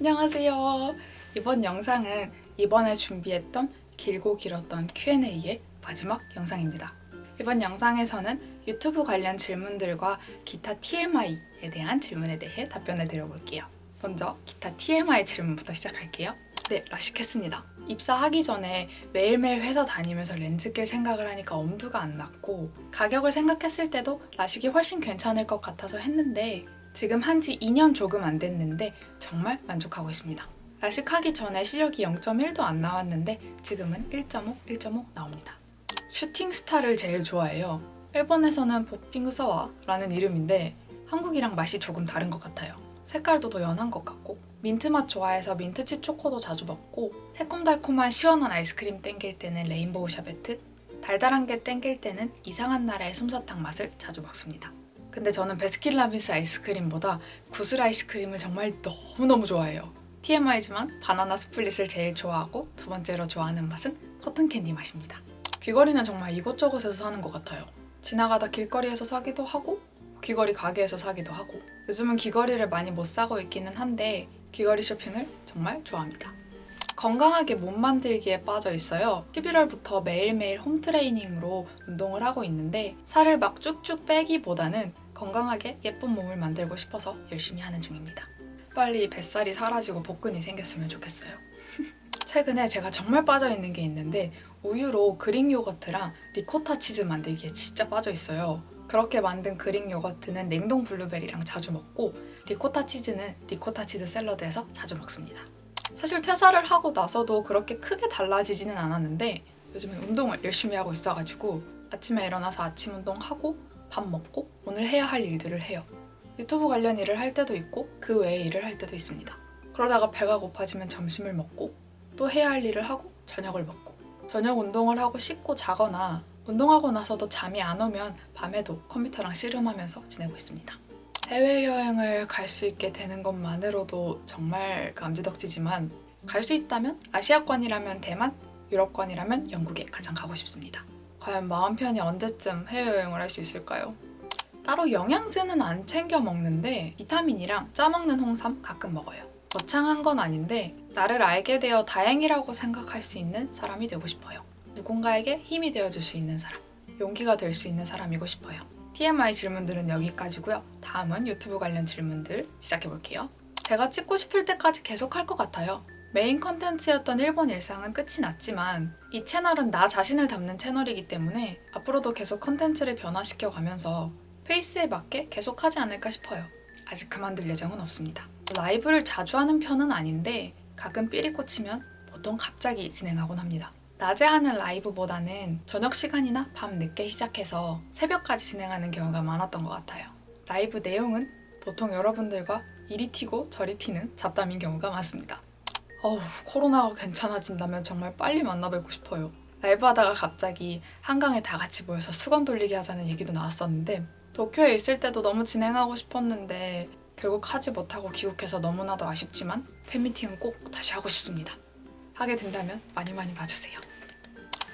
안녕하세요. 이번 영상은 이번에 준비했던 길고 길었던 Q&A의 마지막 영상입니다. 이번 영상에서는 유튜브 관련 질문들과 기타 TMI에 대한 질문에 대해 답변을 드려볼게요. 먼저 기타 TMI 질문부터 시작할게요. 네, 라식했습니다. 입사하기 전에 매일매일 회사 다니면서 렌즈 낄 생각을 하니까 엄두가 안 났고 가격을 생각했을 때도 라식이 훨씬 괜찮을 것 같아서 했는데 지금 한 지 2년 조금 안 됐는데 정말 만족하고 있습니다. 라식하기 전에 시력이 0.1도 안 나왔는데 지금은 1.5, 1.5 나옵니다. Shooting Star를 제일 좋아해요. 일본에서는 Popping Shower 라는 이름인데 한국이랑 맛이 조금 다른 것 같아요. 색깔도 더 연한 것 같고 민트맛 좋아해서 민트칩 초코도 자주 먹고 새콤달콤한 시원한 아이스크림 땡길 때는 Rainbow 샤베트 달달한 게 땡길 때는 이상한 나라의 솜사탕 맛을 자주 먹습니다. 근데 저는 베스킨라빈스 아이스크림보다 구슬 아이스크림을 정말 너무너무 좋아해요. TMI지만 banana split을 제일 좋아하고 두 번째로 좋아하는 맛은 cotton candy 맛입니다. 귀걸이는 정말 이곳저곳에서 사는 것 같아요. 지나가다 길거리에서 사기도 하고 귀걸이 가게에서 사기도 하고 요즘은 귀걸이를 많이 못 사고 있기는 한데 귀걸이 쇼핑을 정말 좋아합니다. 건강하게 몸 만들기에 빠져 있어요. 11월부터 매일매일 홈트레이닝으로 운동을 하고 있는데 살을 막 쭉쭉 빼기보다는 건강하게 예쁜 몸을 만들고 싶어서 열심히 하는 중입니다. 빨리 뱃살이 사라지고 복근이 생겼으면 좋겠어요. 최근에 제가 정말 빠져있는 게 있는데 우유로 Greek 요거트랑 리코타 치즈 만들기에 진짜 빠져있어요. 그렇게 만든 Greek 요거트는 냉동 블루베리랑 자주 먹고 리코타 치즈는 리코타 치즈 샐러드에서 자주 먹습니다. 사실 퇴사를 하고 나서도 그렇게 크게 달라지지는 않았는데 요즘에 운동을 열심히 하고 있어가지고 아침에 일어나서 아침 운동하고 밥 먹고 오늘 해야 할 일들을 해요. 유튜브 관련 일을 할 때도 있고 그 외에 일을 할 때도 있습니다. 그러다가 배가 고파지면 점심을 먹고 또 해야 할 일을 하고 저녁을 먹고 저녁 운동을 하고 씻고 자거나 운동하고 나서도 잠이 안 오면 밤에도 컴퓨터랑 씨름하면서 지내고 있습니다. 해외여행을 갈 수 있게 되는 것만으로도 정말 감지덕지지만 갈 수 있다면 아시아권이라면 대만, 유럽권이라면 영국에 가장 가고 싶습니다. 과연 마음 편히 언제쯤 해외여행을 할 수 있을까요? 따로 영양제는 안 챙겨 먹는데 비타민이랑 짜먹는 홍삼 가끔 먹어요. 거창한 건 아닌데 나를 알게 되어 다행이라고 생각할 수 있는 사람이 되고 싶어요. 누군가에게 힘이 되어줄 수 있는 사람, 용기가 될 수 있는 사람이고 싶어요. TMI 질문들은 여기까지고요. 다음은 유튜브 관련 질문들 시작해볼게요. 제가 찍고 싶을 때까지 계속 할 것 같아요. 메인 컨텐츠였던 일본 일상은 끝이 났지만 이 채널은 나 자신을 담는 채널이기 때문에 앞으로도 계속 컨텐츠를 변화시켜 가면서 페이스에 맞게 계속 하지 않을까 싶어요. 아직 그만둘 예정은 없습니다. 라이브를 자주 하는 편은 아닌데 가끔 삘이 꽂히면 보통 갑자기 진행하곤 합니다. 낮에 하는 라이브보다는 저녁 시간이나 밤 늦게 시작해서 새벽까지 진행하는 경우가 많았던 것 같아요. 라이브 내용은 보통 여러분들과 이리 튀고 저리 튀는 잡담인 경우가 많습니다. 어우, 코로나가 괜찮아진다면 정말 빨리 만나뵙고 싶어요. 라이브 하다가 갑자기 한강에 다 같이 모여서 수건 돌리기 하자는 얘기도 나왔었는데 도쿄에 있을 때도 너무 진행하고 싶었는데 결국 하지 못하고 귀국해서 너무나도 아쉽지만 팬미팅은 꼭 다시 하고 싶습니다. 하게 된다면 많이 많이 봐주세요.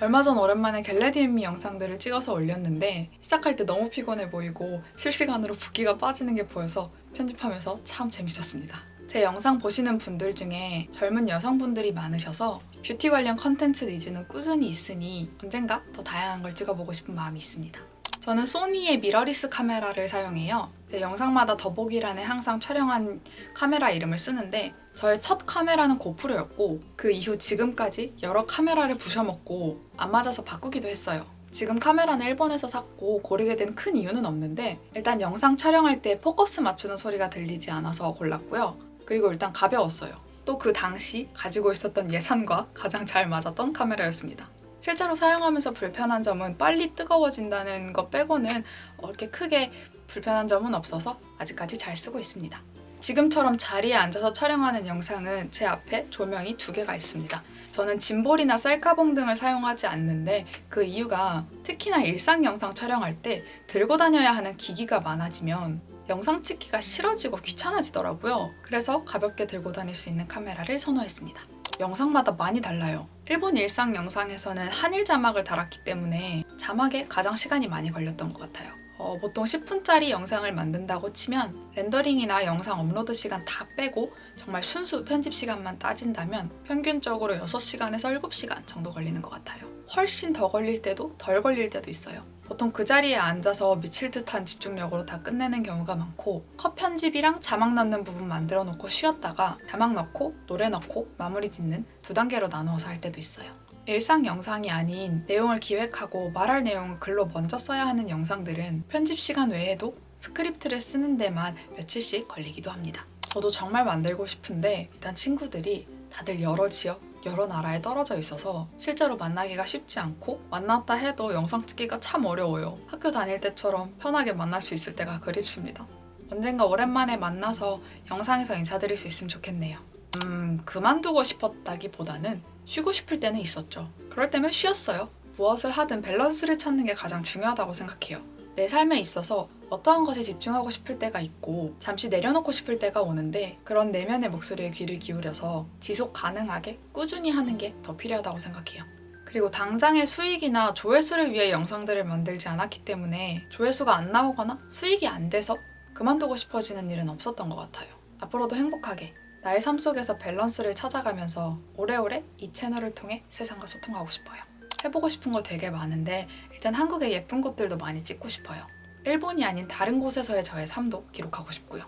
얼마 전 오랜만에 get ready with me 영상들을 찍어서 올렸는데 시작할 때 너무 피곤해 보이고 실시간으로 붓기가 빠지는 게 보여서 편집하면서 참 재밌었습니다. 제 영상 보시는 분들 중에 젊은 여성분들이 많으셔서 뷰티 관련 컨텐츠 needs는 꾸준히 있으니 언젠가 더 다양한 걸 찍어보고 싶은 마음이 있습니다. 저는 소니의 미러리스 카메라를 사용해요. 제 영상마다 더보기란에 항상 촬영한 카메라 이름을 쓰는데 저의 첫 카메라는 고프로였고 그 이후 지금까지 여러 카메라를 부셔먹고 안 맞아서 바꾸기도 했어요. 지금 카메라는 일본에서 샀고 고르게 된 큰 이유는 없는데 일단 영상 촬영할 때 포커스 맞추는 소리가 들리지 않아서 골랐고요. 그리고 일단 가벼웠어요. 또 그 당시 가지고 있었던 예산과 가장 잘 맞았던 카메라였습니다. 실제로 사용하면서 불편한 점은 빨리 뜨거워진다는 것 빼고는 그렇게 크게 불편한 점은 없어서 아직까지 잘 쓰고 있습니다. 지금처럼 자리에 앉아서 촬영하는 영상은 제 앞에 조명이 두 개가 있습니다. 저는 짐볼이나 셀카봉 등을 사용하지 않는데 그 이유가 특히나 일상 영상 촬영할 때 들고 다녀야 하는 기기가 많아지면 영상 찍기가 싫어지고 귀찮아지더라고요. 그래서 가볍게 들고 다닐 수 있는 카메라를 선호했습니다. 영상마다 많이 달라요. 일본 일상 영상에서는 한일 자막을 달았기 때문에 자막에 가장 시간이 많이 걸렸던 것 같아요. 어, 보통 10분짜리 영상을 만든다고 치면 렌더링이나 영상 업로드 시간 다 빼고 정말 순수 편집 시간만 따진다면 평균적으로 6시간에서 7시간 정도 걸리는 것 같아요. 훨씬 더 걸릴 때도 덜 걸릴 때도 있어요. 보통 그 자리에 앉아서 미칠 듯한 집중력으로 다 끝내는 경우가 많고 컷 편집이랑 자막 넣는 부분 만들어 놓고 쉬었다가 자막 넣고 노래 넣고 마무리 짓는 두 단계로 나누어서 할 때도 있어요. 일상 영상이 아닌 내용을 기획하고 말할 내용을 글로 먼저 써야 하는 영상들은 편집 시간 외에도 스크립트를 쓰는 데만 며칠씩 걸리기도 합니다. 저도 정말 만들고 싶은데 일단 친구들이 다들 여러 지역, 여러 나라에 떨어져 있어서 실제로 만나기가 쉽지 않고 만났다 해도 영상 찍기가 참 어려워요. 학교 다닐 때처럼 편하게 만날 수 있을 때가 그립습니다. 언젠가 오랜만에 만나서 영상에서 인사드릴 수 있으면 좋겠네요. 음, 그만두고 싶었다기보다는 쉬고 싶을 때는 있었죠. 그럴 때면 쉬었어요. 무엇을 하든 밸런스를 찾는 게 가장 중요하다고 생각해요. 내 삶에 있어서 어떠한 것에 집중하고 싶을 때가 있고 잠시 내려놓고 싶을 때가 오는데 그런 내면의 목소리에 귀를 기울여서 지속 가능하게 꾸준히 하는 게 더 필요하다고 생각해요. 그리고 당장의 수익이나 조회수를 위해 영상들을 만들지 않았기 때문에 조회수가 안 나오거나 수익이 안 돼서 그만두고 싶어지는 일은 없었던 것 같아요. 앞으로도 행복하게 나의 삶 속에서 밸런스를 찾아가면서 오래오래 이 채널을 통해 세상과 소통하고 싶어요. 해보고 싶은 거 되게 많은데 일단 한국의 예쁜 곳들도 많이 찍고 싶어요. 일본이 아닌 다른 곳에서의 저의 삶도 기록하고 싶고요.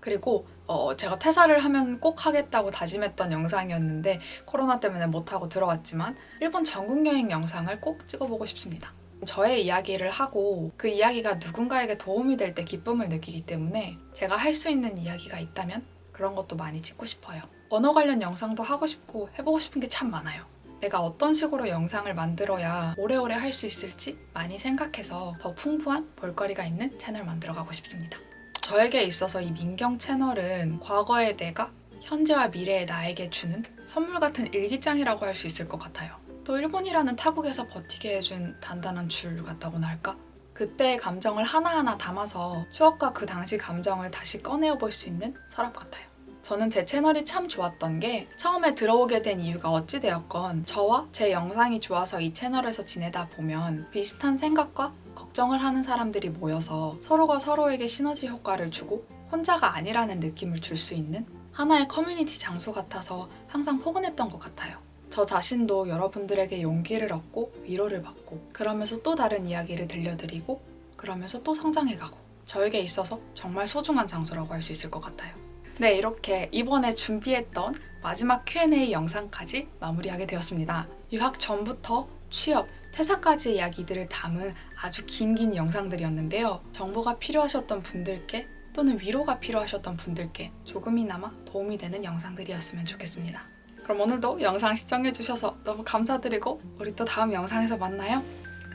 그리고 어, 제가 퇴사를 하면 꼭 하겠다고 다짐했던 영상이었는데 코로나 때문에 못하고 들어왔지만 일본 전국 여행 영상을 꼭 찍어보고 싶습니다. 저의 이야기를 하고 그 이야기가 누군가에게 도움이 될 때 기쁨을 느끼기 때문에 제가 할 수 있는 이야기가 있다면 그런 것도 많이 찍고 싶어요. 언어 관련 영상도 하고 싶고 해보고 싶은 게 참 많아요. 내가 어떤 식으로 영상을 만들어야 오래오래 할 수 있을지 많이 생각해서 더 풍부한 볼거리가 있는 채널 만들어가고 싶습니다. 저에게 있어서 이 민경 채널은 과거의 내가 현재와 미래의 나에게 주는 선물 같은 일기장이라고 할 수 있을 것 같아요. 또 일본이라는 타국에서 버티게 해준 단단한 줄 같다고나 할까? 그때의 감정을 하나하나 담아서 추억과 그 당시 감정을 다시 꺼내어 볼 수 있는 서랍 같아요. 저는 제 채널이 참 좋았던 게 처음에 들어오게 된 이유가 어찌되었건 저와 제 영상이 좋아서 이 채널에서 지내다 보면 비슷한 생각과 걱정을 하는 사람들이 모여서 서로가 서로에게 시너지 효과를 주고 혼자가 아니라는 느낌을 줄 수 있는 하나의 커뮤니티 장소 같아서 항상 포근했던 것 같아요. 저 자신도 여러분들에게 용기를 얻고 위로를 받고 그러면서 또 다른 이야기를 들려드리고 그러면서 또 성장해가고 저에게 있어서 정말 소중한 장소라고 할 수 있을 것 같아요. 네, 이렇게 이번에 준비했던 마지막 Q&A 영상까지 마무리하게 되었습니다. 유학 전부터 취업, 퇴사까지의 이야기들을 담은 아주 긴긴 영상들이었는데요. 정보가 필요하셨던 분들께 또는 위로가 필요하셨던 분들께 조금이나마 도움이 되는 영상들이었으면 좋겠습니다. 그럼 오늘도 영상 시청해주셔서 너무 감사드리고 우리 또 다음 영상에서 만나요.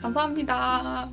감사합니다.